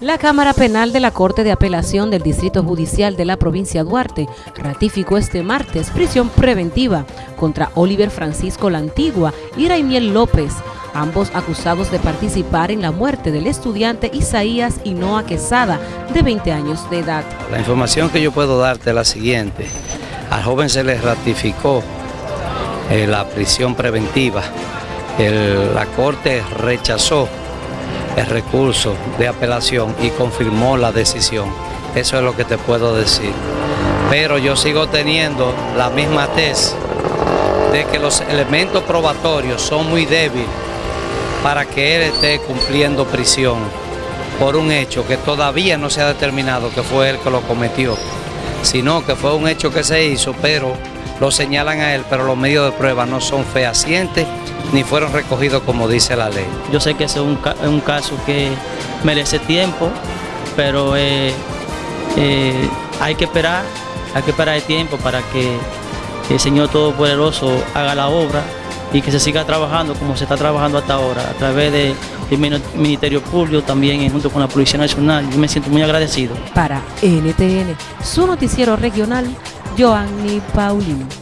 La Cámara Penal de la Corte de Apelación del Distrito Judicial de la provincia Duarte ratificó este martes prisión preventiva contra Oliver Francisco La Antigua y Raimiel López, ambos acusados de participar en la muerte del estudiante Isaías Hinoa Quesada, de 20 años de edad. La información que yo puedo darte es la siguiente. Al joven se le ratificó eh, la prisión preventiva. la Corte rechazó el recurso de apelación y confirmó la decisión. Eso es lo que te puedo decir. Pero yo sigo teniendo la misma tesis de que los elementos probatorios son muy débiles para que él esté cumpliendo prisión por un hecho que todavía no se ha determinado que fue él que lo cometió, sino que fue un hecho que se hizo, pero lo señalan a él, pero los medios de prueba no son fehacientes ni fueron recogidos como dice la ley. Yo sé que ese es un, caso que merece tiempo, pero eh, eh, hay que esperar, hay que esperar el tiempo para que el Señor Todopoderoso haga la obra y que se siga trabajando como se está trabajando hasta ahora, a través del Ministerio Público, también junto con la Policía Nacional. Yo me siento muy agradecido. Para NTN, su noticiero regional, Joanny Paulino.